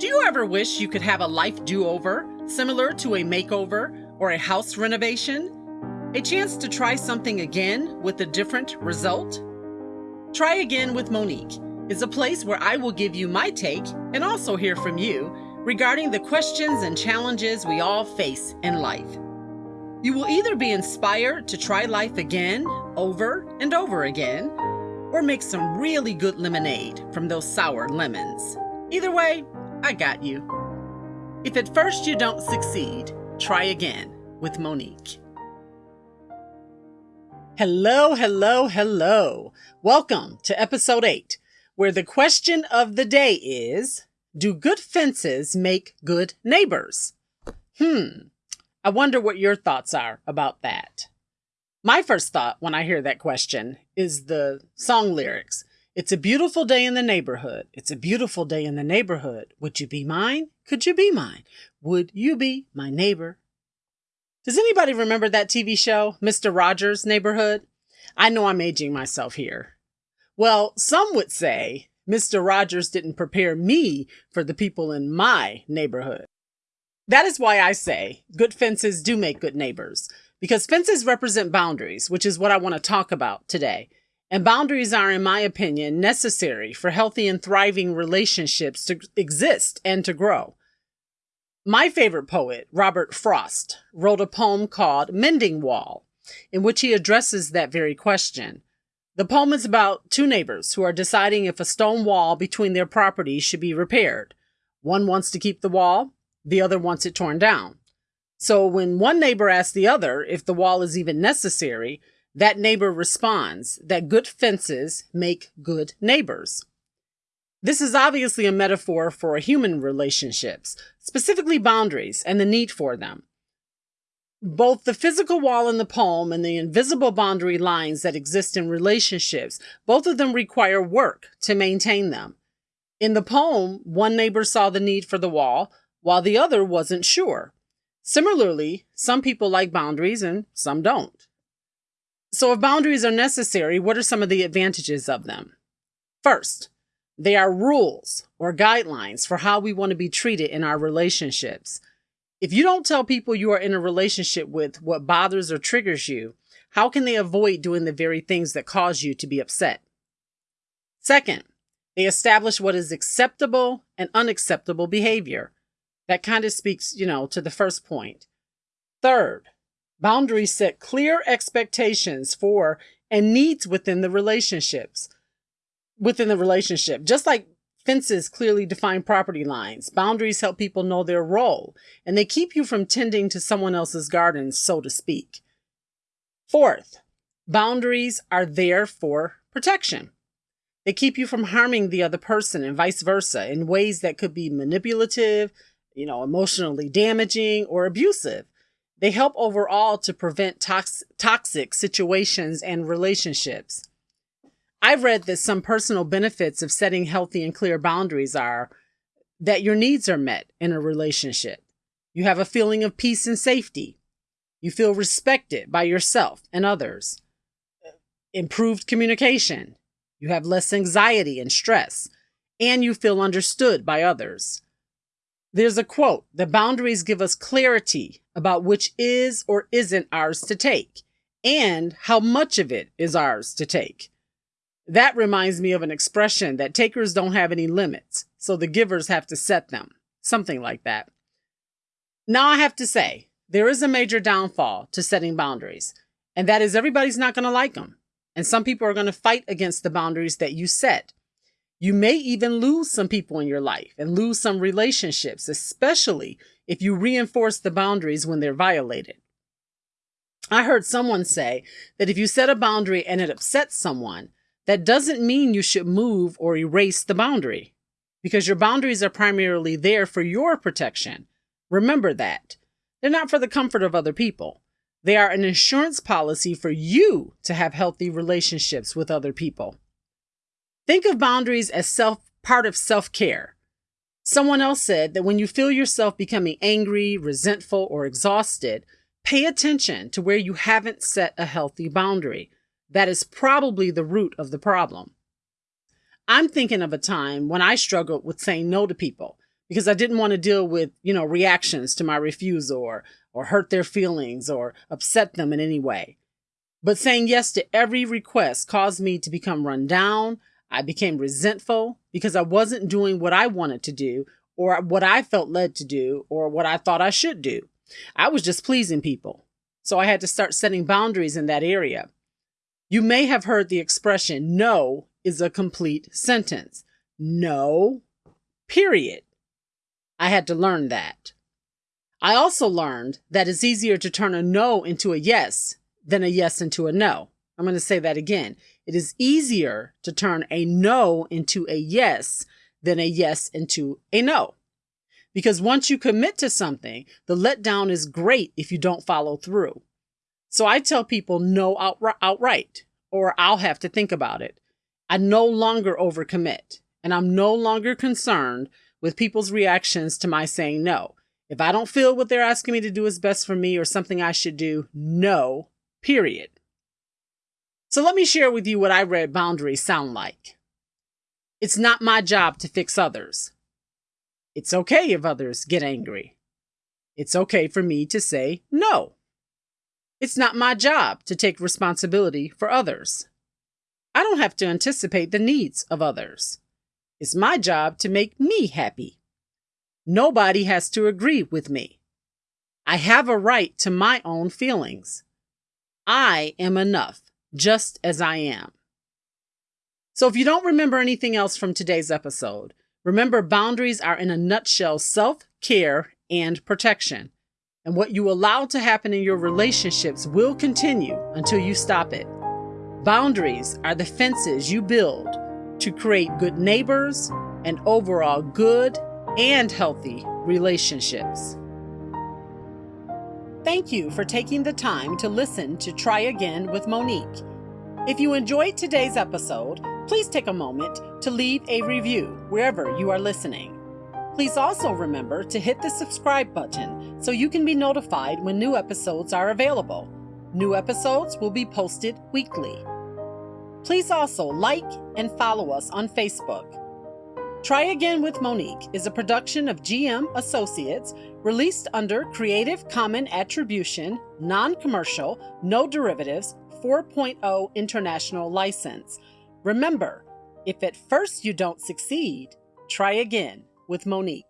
Do you ever wish you could have a life do over, similar to a makeover or a house renovation? A chance to try something again with a different result? Try Again with Monique is a place where I will give you my take and also hear from you regarding the questions and challenges we all face in life. You will either be inspired to try life again, over and over again, or make some really good lemonade from those sour lemons. Either way, I got you. If at first you don't succeed, try again with Monique. Hello, hello, hello. Welcome to episode 8, where the question of the day is Do good fences make good neighbors? Hmm, I wonder what your thoughts are about that. My first thought when I hear that question is the song lyrics. It's a beautiful day in the neighborhood. It's a beautiful day in the neighborhood. Would you be mine? Could you be mine? Would you be my neighbor? Does anybody remember that TV show, Mr. Rogers' Neighborhood? I know I'm aging myself here. Well, some would say Mr. Rogers didn't prepare me for the people in my neighborhood. That is why I say good fences do make good neighbors, because fences represent boundaries, which is what I want to talk about today. And boundaries are, in my opinion, necessary for healthy and thriving relationships to exist and to grow. My favorite poet, Robert Frost, wrote a poem called Mending Wall, in which he addresses that very question. The poem is about two neighbors who are deciding if a stone wall between their properties should be repaired. One wants to keep the wall, the other wants it torn down. So when one neighbor asks the other if the wall is even necessary, that neighbor responds that good fences make good neighbors. This is obviously a metaphor for human relationships, specifically boundaries and the need for them. Both the physical wall in the poem and the invisible boundary lines that exist in relationships, both of them require work to maintain them. In the poem, one neighbor saw the need for the wall, while the other wasn't sure. Similarly, some people like boundaries and some don't. So, if boundaries are necessary, what are some of the advantages of them? First, they are rules or guidelines for how we want to be treated in our relationships. If you don't tell people you are in a relationship with what bothers or triggers you, how can they avoid doing the very things that cause you to be upset? Second, they establish what is acceptable and unacceptable behavior. That kind of speaks, you know, to the first point. Third, Boundaries set clear expectations for and needs within the relationships. Within the relationship, just like fences clearly define property lines, boundaries help people know their role and they keep you from tending to someone else's garden, so to speak. Fourth, boundaries are there for protection. They keep you from harming the other person and vice versa in ways that could be manipulative, you know, emotionally damaging or abusive. They help overall to prevent tox- toxic situations and relationships. I've read that some personal benefits of setting healthy and clear boundaries are that your needs are met in a relationship. You have a feeling of peace and safety. You feel respected by yourself and others. Improved communication. You have less anxiety and stress. And you feel understood by others. There's a quote the boundaries give us clarity about which is or isn't ours to take and how much of it is ours to take. That reminds me of an expression that takers don't have any limits, so the givers have to set them. Something like that. Now, I have to say, there is a major downfall to setting boundaries, and that is everybody's not going to like them. And some people are going to fight against the boundaries that you set. You may even lose some people in your life and lose some relationships, especially if you reinforce the boundaries when they're violated. I heard someone say that if you set a boundary and it upsets someone, that doesn't mean you should move or erase the boundary because your boundaries are primarily there for your protection. Remember that. They're not for the comfort of other people. They are an insurance policy for you to have healthy relationships with other people. Think of boundaries as self part of self-care. Someone else said that when you feel yourself becoming angry, resentful, or exhausted, pay attention to where you haven't set a healthy boundary. That is probably the root of the problem. I'm thinking of a time when I struggled with saying no to people because I didn't want to deal with, you know, reactions to my refusal or, or hurt their feelings or upset them in any way. But saying yes to every request caused me to become run down. I became resentful because I wasn't doing what I wanted to do or what I felt led to do or what I thought I should do. I was just pleasing people. So I had to start setting boundaries in that area. You may have heard the expression, no is a complete sentence. No, period. I had to learn that. I also learned that it's easier to turn a no into a yes than a yes into a no. I'm going to say that again. It is easier to turn a no into a yes than a yes into a no. Because once you commit to something, the letdown is great if you don't follow through. So I tell people no outright, or I'll have to think about it. I no longer overcommit, and I'm no longer concerned with people's reactions to my saying no. If I don't feel what they're asking me to do is best for me or something I should do, no, period. So let me share with you what I read boundaries sound like. It's not my job to fix others. It's okay if others get angry. It's okay for me to say no. It's not my job to take responsibility for others. I don't have to anticipate the needs of others. It's my job to make me happy. Nobody has to agree with me. I have a right to my own feelings. I am enough, just as I am. So if you don't remember anything else from today's episode, Remember, boundaries are in a nutshell self care and protection. And what you allow to happen in your relationships will continue until you stop it. Boundaries are the fences you build to create good neighbors and overall good and healthy relationships. Thank you for taking the time to listen to Try Again with Monique. If you enjoyed today's episode, please take a moment to leave a review wherever you are listening. Please also remember to hit the subscribe button so you can be notified when new episodes are available. New episodes will be posted weekly. Please also like and follow us on Facebook. Try Again with Monique is a production of GM Associates released under Creative Common Attribution, Non Commercial, No Derivatives 4.0 International License. Remember, if at first you don't succeed, try again with Monique.